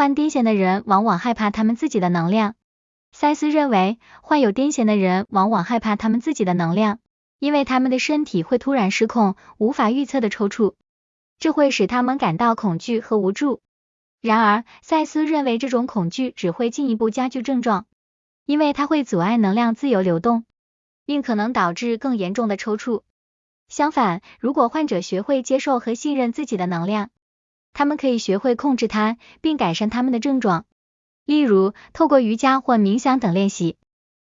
患癫痫的人往往害怕他们自己的能量。塞斯认为，患有癫痫的人往往害怕他们自己的能量，因为他们的身体会突然失控，无法预测的抽搐，这会使他们感到恐惧和无助。然而，塞斯认为这种恐惧只会进一步加剧症状，因为它会阻碍能量自由流动，并可能导致更严重的抽搐。相反，如果患者学会接受和信任自己的能量，他们可以学会控制它，并改善他们的症状。例如，透过瑜伽或冥想等练习，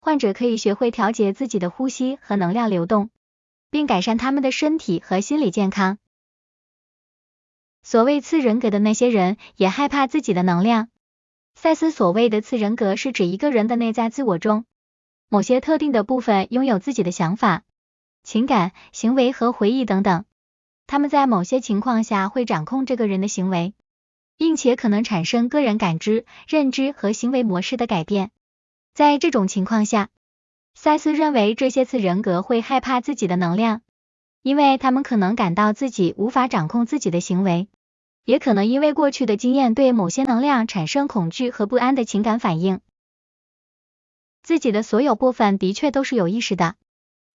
患者可以学会调节自己的呼吸和能量流动，并改善他们的身体和心理健康。所谓次人格的那些人也害怕自己的能量。赛斯所谓的次人格是指一个人的内在自我中某些特定的部分拥有自己的想法、情感、行为和回忆等等。他们在某些情况下会掌控这个人的行为，并且可能产生个人感知、认知和行为模式的改变。在这种情况下，赛斯认为这些次人格会害怕自己的能量，因为他们可能感到自己无法掌控自己的行为，也可能因为过去的经验对某些能量产生恐惧和不安的情感反应。自己的所有部分的确都是有意识的。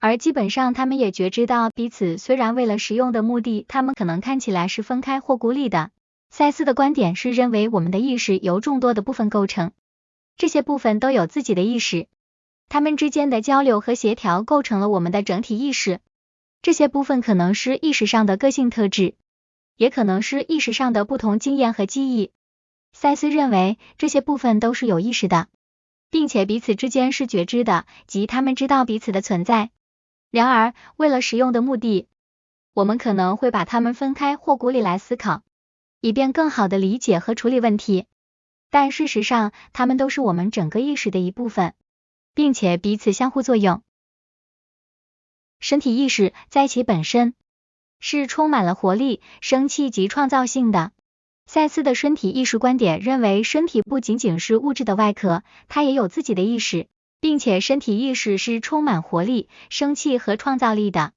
而基本上，他们也觉知到彼此虽然为了实用的目的，他们可能看起来是分开或孤立的。赛斯的观点是认为我们的意识由众多的部分构成，这些部分都有自己的意识，他们之间的交流和协调构成了我们的整体意识。这些部分可能是意识上的个性特质，也可能是意识上的不同经验和记忆。赛斯认为这些部分都是有意识的，并且彼此之间是觉知的，即他们知道彼此的存在。然而，为了实用的目的，我们可能会把它们分开或孤立来思考，以便更好的理解和处理问题。但事实上，它们都是我们整个意识的一部分，并且彼此相互作用。身体意识在其本身是充满了活力、生气及创造性的。赛斯的身体意识观点认为，身体不仅仅是物质的外壳，它也有自己的意识。并且身体意识是充满活力、生气和创造力的。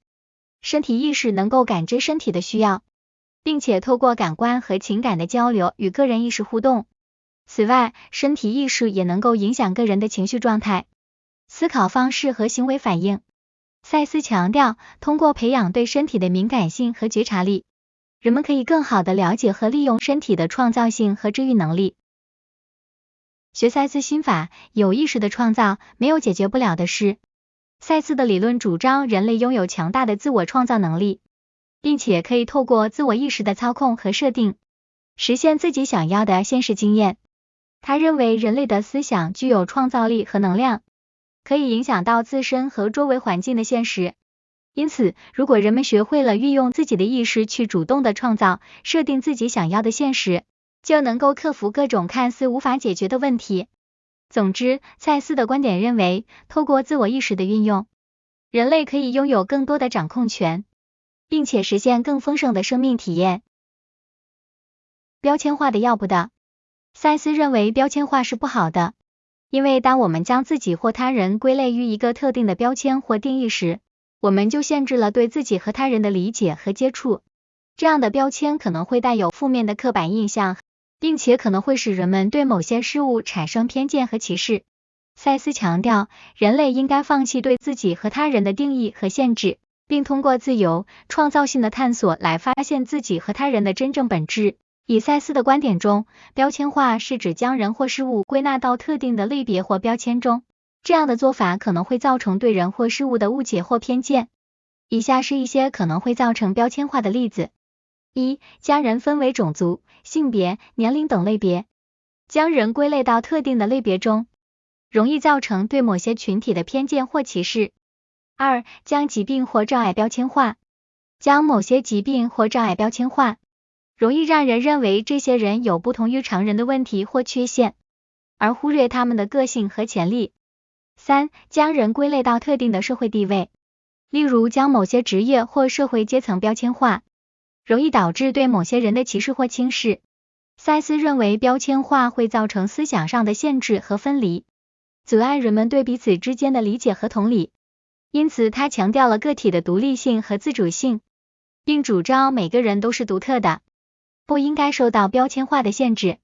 身体意识能够感知身体的需要，并且透过感官和情感的交流与个人意识互动。此外，身体意识也能够影响个人的情绪状态、思考方式和行为反应。赛斯强调，通过培养对身体的敏感性和觉察力，人们可以更好的了解和利用身体的创造性和治愈能力。学赛斯心法，有意识的创造没有解决不了的事。赛斯的理论主张人类拥有强大的自我创造能力，并且可以透过自我意识的操控和设定，实现自己想要的现实经验。他认为人类的思想具有创造力和能量，可以影响到自身和周围环境的现实。因此，如果人们学会了运用自己的意识去主动的创造、设定自己想要的现实。就能够克服各种看似无法解决的问题。总之，蔡司的观点认为，透过自我意识的运用，人类可以拥有更多的掌控权，并且实现更丰盛的生命体验。标签化的要不得，赛斯认为标签化是不好的，因为当我们将自己或他人归类于一个特定的标签或定义时，我们就限制了对自己和他人的理解和接触。这样的标签可能会带有负面的刻板印象。并且可能会使人们对某些事物产生偏见和歧视。赛斯强调，人类应该放弃对自己和他人的定义和限制，并通过自由、创造性的探索来发现自己和他人的真正本质。以赛斯的观点中，标签化是指将人或事物归纳到特定的类别或标签中，这样的做法可能会造成对人或事物的误解或偏见。以下是一些可能会造成标签化的例子。一、将人分为种族、性别、年龄等类别，将人归类到特定的类别中，容易造成对某些群体的偏见或歧视。二、将疾病或障碍标签化，将某些疾病或障碍标签化，容易让人认为这些人有不同于常人的问题或缺陷，而忽略他们的个性和潜力。三、将人归类到特定的社会地位，例如将某些职业或社会阶层标签化。容易导致对某些人的歧视或轻视。塞斯认为标签化会造成思想上的限制和分离，阻碍人们对彼此之间的理解和同理。因此，他强调了个体的独立性和自主性，并主张每个人都是独特的，不应该受到标签化的限制。